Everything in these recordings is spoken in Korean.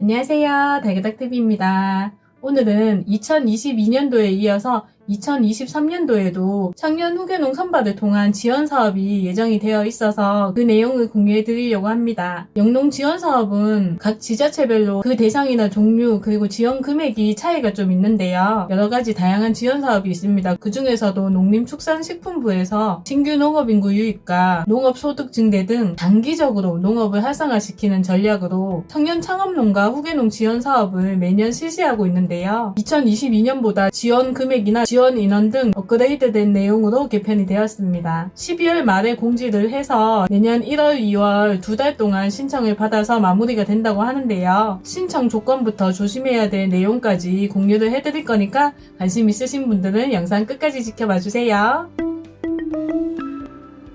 안녕하세요. 달그닥TV입니다. 오늘은 2022년도에 이어서 2023년도에도 청년 후계농 선발을 통한 지원 사업이 예정이 되어 있어서 그 내용을 공유해 드리려고 합니다. 영농 지원 사업은 각 지자체별로 그 대상이나 종류 그리고 지원 금액이 차이가 좀 있는데요. 여러 가지 다양한 지원 사업이 있습니다. 그 중에서도 농림축산식품부에서 신규 농업인구 유입과 농업소득 증대 등 단기적으로 농업을 활성화시키는 전략으로 청년 창업농가 후계농 지원 사업을 매년 실시하고 있는데요. 2022년보다 지원 금액이나 지원 인원 등 업그레이드된 내용으로 개편이 되었습니다. 12월 말에 공지를 해서 내년 1월, 2월 두 달 동안 신청을 받아서 마무리가 된다고 하는데요. 신청 조건부터 조심해야 될 내용까지 공유를 해드릴 거니까 관심 있으신 분들은 영상 끝까지 지켜봐 주세요.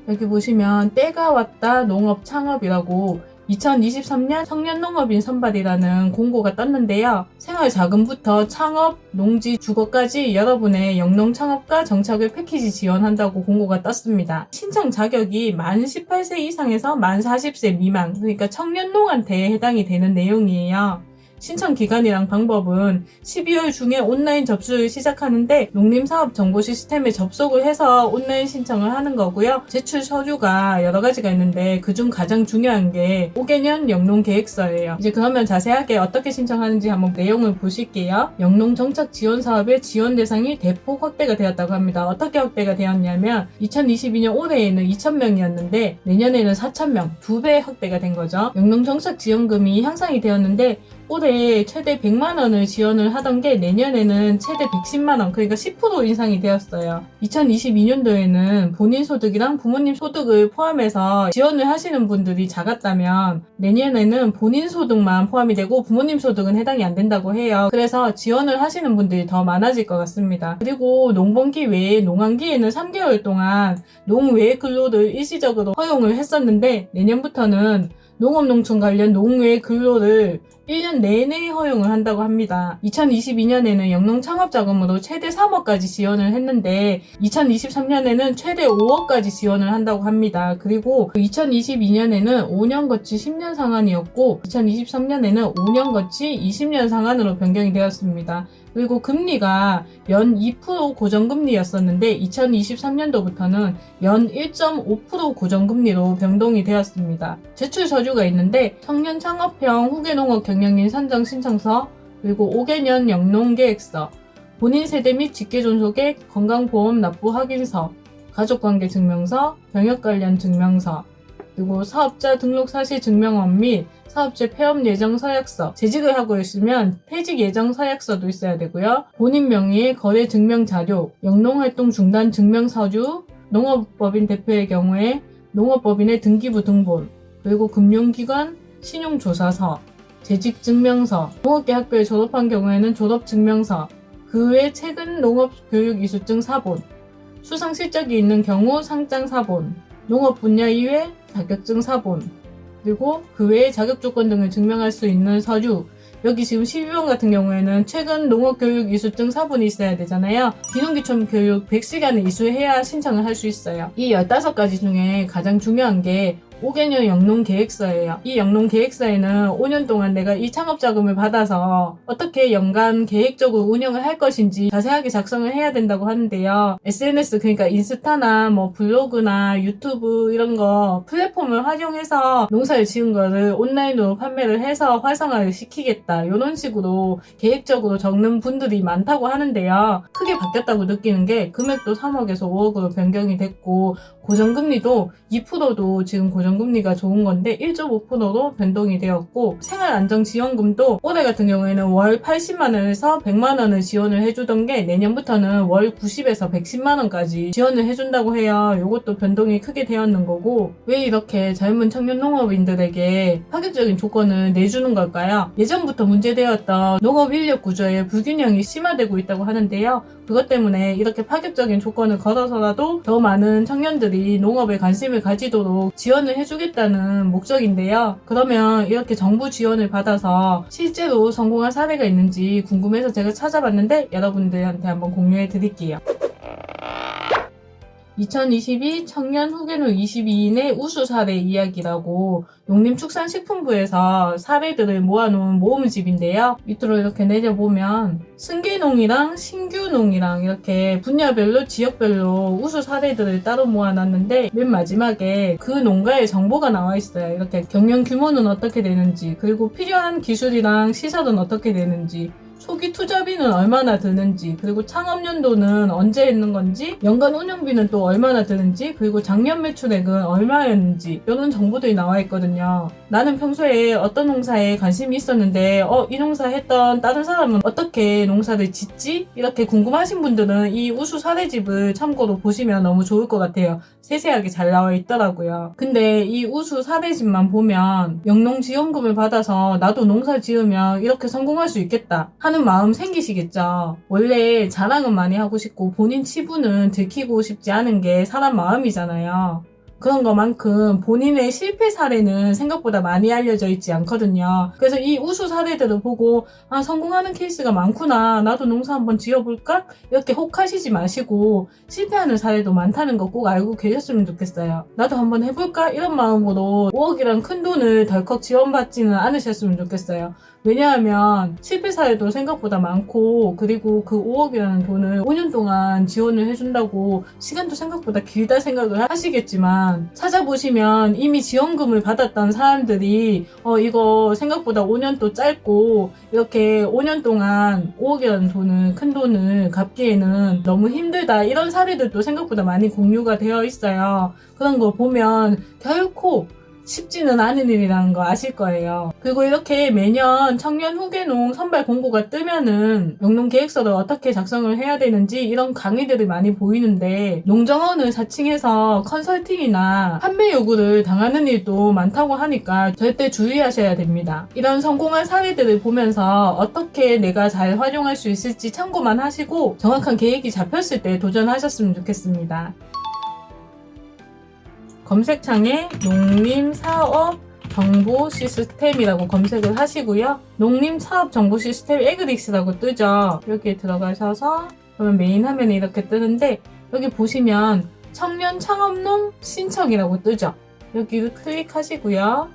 여기 보시면 때가 왔다 농업 창업이라고 2023년 청년농업인 선발이라는 공고가 떴는데요. 생활자금부터 창업, 농지, 주거까지 여러분의 영농 창업과 정착을 패키지 지원한다고 공고가 떴습니다. 신청 자격이 만 18세 이상에서 만 40세 미만, 그러니까 청년농한테 해당이 되는 내용이에요. 신청 기간이랑 방법은 12월 중에 온라인 접수를 시작하는데 농림사업 정보 시스템에 접속을 해서 온라인 신청을 하는 거고요. 제출 서류가 여러 가지가 있는데 그중 가장 중요한 게 5개년 영농 계획서예요. 이제 그러면 자세하게 어떻게 신청하는지 한번 내용을 보실게요. 영농 정착 지원 사업의 지원 대상이 대폭 확대가 되었다고 합니다. 어떻게 확대가 되었냐면 2022년 올해에는 2,000명이었는데 내년에는 4,000명, 두 배 확대가 된 거죠. 영농 정착 지원금이 향상이 되었는데 올해 최대 100만 원을 지원을 하던 게 내년에는 최대 110만 원, 그러니까 10% 인상이 되었어요. 2022년도에는 본인 소득이랑 부모님 소득을 포함해서 지원을 하시는 분들이 작았다면 내년에는 본인 소득만 포함이 되고 부모님 소득은 해당이 안 된다고 해요. 그래서 지원을 하시는 분들이 더 많아질 것 같습니다. 그리고 농번기 외에 농한기에는 3개월 동안 농 외 근로를 일시적으로 허용을 했었는데 내년부터는 농업농촌 관련 농외 근로를 1년 내내 허용을 한다고 합니다. 2022년에는 영농 창업자금으로 최대 3억까지 지원을 했는데 2023년에는 최대 5억까지 지원을 한다고 합니다. 그리고 2022년에는 5년 거치 10년 상한이었고 2023년에는 5년 거치 20년 상한으로 변경이 되었습니다. 그리고 금리가 연 2% 고정금리였었는데 2023년도부터는 연 1.5% 고정금리로 변동이 되었습니다. 제출 서류가 있는데 청년 창업형 후계농업 경영인 선정 신청서 그리고 5개년 영농계획서 본인 세대 및 직계존속의 건강보험 납부 확인서 가족관계 증명서 병역 관련 증명서 그리고 사업자 등록 사실 증명원 및 사업체 폐업 예정 서약서, 재직을 하고 있으면 퇴직 예정 서약서도 있어야 되고요. 본인 명의의 거래 증명 자료, 영농활동 중단 증명 서류, 농업법인 대표의 경우에 농업법인의 등기부 등본, 그리고 금융기관 신용조사서, 재직증명서, 농업계 학교에 졸업한 경우에는 졸업증명서, 그 외 최근 농업교육이수증 사본, 수상 실적이 있는 경우 상장 사본, 농업 분야 이외 자격증 사본, 그리고 그 외의 자격 조건 등을 증명할 수 있는 서류, 여기 지금 12번 같은 경우에는 최근 농업교육 이수증 사본이 있어야 되잖아요. 비농기촌 교육 100시간을 이수해야 신청을 할 수 있어요. 이 15가지 중에 가장 중요한 게 5개년 영농 계획서예요. 이 영농 계획서에는 5년 동안 내가 이 창업 자금을 받아서 어떻게 연간 계획적으로 운영을 할 것인지 자세하게 작성을 해야 된다고 하는데요. SNS 그러니까 인스타나 뭐 블로그나 유튜브 이런 거 플랫폼을 활용해서 농사를 지은 거를 온라인으로 판매를 해서 활성화를 시키겠다. 이런 식으로 계획적으로 적는 분들이 많다고 하는데요. 크게 바뀌었다고 느끼는 게 금액도 3억에서 5억으로 변경이 됐고 고정금리도 2%도 지금 고정 금리가 좋은 건데 1.5%로 변동이 되었고 생활안정지원금도 올해 같은 경우에는 월 80만원에서 100만원을 지원을 해주던 게 내년부터는 월 90에서 110만원까지 지원을 해준다고 해요. 이것도 변동이 크게 되었는 거고 왜 이렇게 젊은 청년 농업인들에게 파격적인 조건을 내주는 걸까요? 예전부터 문제되었던 농업 인력 구조의 불균형이 심화되고 있다고 하는데요. 그것 때문에 이렇게 파격적인 조건을 걸어서라도 더 많은 청년들이 농업에 관심을 가지도록 지원을 해 주겠다는 목적인데요. 그러면 이렇게 정부 지원을 받아서 실제로 성공한 사례가 있는지 궁금해서 제가 찾아봤는데 여러분들한테 한번 공유해 드릴게요. 2022 청년 후계노 22인의 우수 사례 이야기라고 농림축산식품부에서 사례들을 모아놓은 모음집인데요. 밑으로 이렇게 내려보면 승계농이랑 신규농이랑 이렇게 분야별로 지역별로 우수 사례들을 따로 모아놨는데 맨 마지막에 그 농가의 정보가 나와 있어요. 이렇게 경영 규모는 어떻게 되는지 그리고 필요한 기술이랑 시설은 어떻게 되는지 초기 투자비는 얼마나 드는지, 그리고 창업연도는 언제 있는 건지, 연간 운영비는 또 얼마나 드는지, 그리고 작년 매출액은 얼마였는지, 이런 정보들이 나와 있거든요. 나는 평소에 어떤 농사에 관심이 있었는데, 어, 이 농사 했던 다른 사람은 어떻게 농사를 짓지? 이렇게 궁금하신 분들은 이 우수 사례집을 참고로 보시면 너무 좋을 것 같아요. 세세하게 잘 나와 있더라고요. 근데 이 우수 사례집만 보면 영농지원금을 받아서 나도 농사 지으면 이렇게 성공할 수 있겠다 마음 생기시겠죠. 원래 자랑은 많이 하고 싶고 본인 치부는 들키고 싶지 않은 게 사람 마음이잖아요. 그런 것만큼 본인의 실패 사례는 생각보다 많이 알려져 있지 않거든요. 그래서 이 우수 사례들을 보고 아 성공하는 케이스가 많구나 나도 농사 한번 지어볼까 이렇게 혹하시지 마시고 실패하는 사례도 많다는 거 꼭 알고 계셨으면 좋겠어요. 나도 한번 해볼까 이런 마음으로 5억이란 큰 돈을 덜컥 지원받지는 않으셨으면 좋겠어요. 왜냐하면 실패 사례도 생각보다 많고 그리고 그 5억이라는 돈을 5년 동안 지원을 해준다고 시간도 생각보다 길다 생각을 하시겠지만 찾아보시면 이미 지원금을 받았던 사람들이 어 이거 생각보다 5년 또 짧고 이렇게 5년 동안 5억이라는 돈을 큰 돈을 갚기에는 너무 힘들다 이런 사례들도 생각보다 많이 공유가 되어 있어요. 그런 거 보면 결코 쉽지는 않은 일이라는 거 아실 거예요. 그리고 이렇게 매년 청년 후계농 선발 공고가 뜨면은 영농 계획서를 어떻게 작성을 해야 되는지 이런 강의들이 많이 보이는데 농정원을 사칭해서 컨설팅이나 판매 요구를 당하는 일도 많다고 하니까 절대 주의하셔야 됩니다. 이런 성공한 사례들을 보면서 어떻게 내가 잘 활용할 수 있을지 참고만 하시고 정확한 계획이 잡혔을 때 도전하셨으면 좋겠습니다. 검색창에 농림사업 정보 시스템이라고 검색을 하시고요. 농림사업 정보 시스템 Agrix라고 뜨죠. 여기에 들어가셔서 그러면 메인 화면에 이렇게 뜨는데 여기 보시면 청년 창업농 신청이라고 뜨죠. 여기를 클릭하시고요.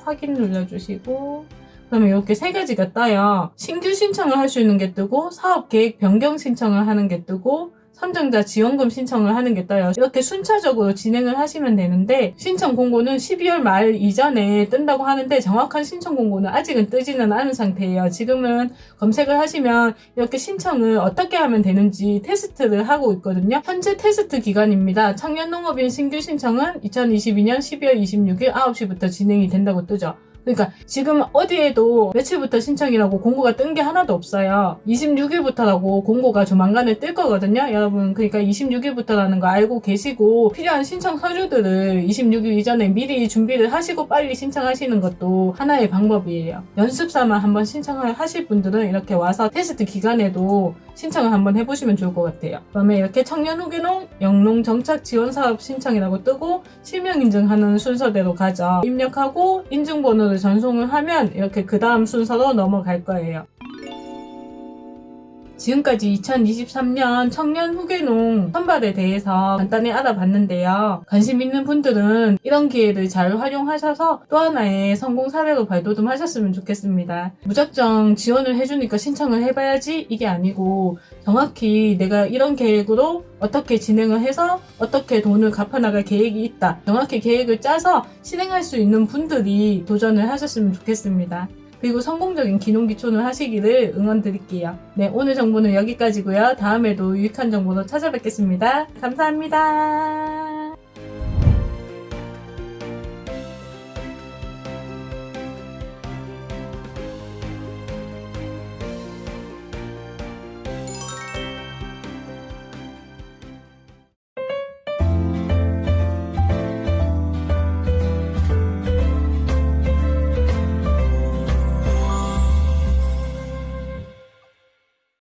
확인 눌러주시고 그러면 이렇게 세 가지가 떠요. 신규 신청을 할 수 있는 게 뜨고 사업 계획 변경 신청을 하는 게 뜨고 선정자 지원금 신청을 하는 게 떠요. 이렇게 순차적으로 진행을 하시면 되는데 신청 공고는 12월 말 이전에 뜬다고 하는데 정확한 신청 공고는 아직은 뜨지는 않은 상태예요. 지금은 검색을 하시면 이렇게 신청을 어떻게 하면 되는지 테스트를 하고 있거든요. 현재 테스트 기간입니다. 청년농업인 신규 신청은 2022년 12월 26일 9시부터 진행이 된다고 뜨죠. 그러니까 지금 어디에도 며칠부터 신청이라고 공고가 뜬 게 하나도 없어요. 26일부터라고 공고가 조만간에 뜰 거거든요. 여러분 그러니까 26일부터라는 거 알고 계시고 필요한 신청 서류들을 26일 이전에 미리 준비를 하시고 빨리 신청하시는 것도 하나의 방법이에요. 연습삼아 한번 신청을 하실 분들은 이렇게 와서 테스트 기간에도 신청을 한번 해보시면 좋을 것 같아요. 그 다음에 이렇게 청년 후계농 영농 정착 지원 사업 신청이라고 뜨고 실명 인증하는 순서대로 가죠. 입력하고 인증번호를 전송을 하면 이렇게 그 다음 순서로 넘어갈 거예요. 지금까지 2023년 청년 후계농 선발에 대해서 간단히 알아봤는데요. 관심 있는 분들은 이런 기회를 잘 활용하셔서 또 하나의 성공 사례로 발돋움하셨으면 좋겠습니다. 무작정 지원을 해주니까 신청을 해봐야지 이게 아니고 정확히 내가 이런 계획으로 어떻게 진행을 해서 어떻게 돈을 갚아나갈 계획이 있다. 정확히 계획을 짜서 실행할 수 있는 분들이 도전을 하셨으면 좋겠습니다. 그리고 성공적인 기농 기촌을 하시기를 응원드릴게요. 네, 오늘 정보는 여기까지고요. 다음에도 유익한 정보로 찾아뵙겠습니다. 감사합니다.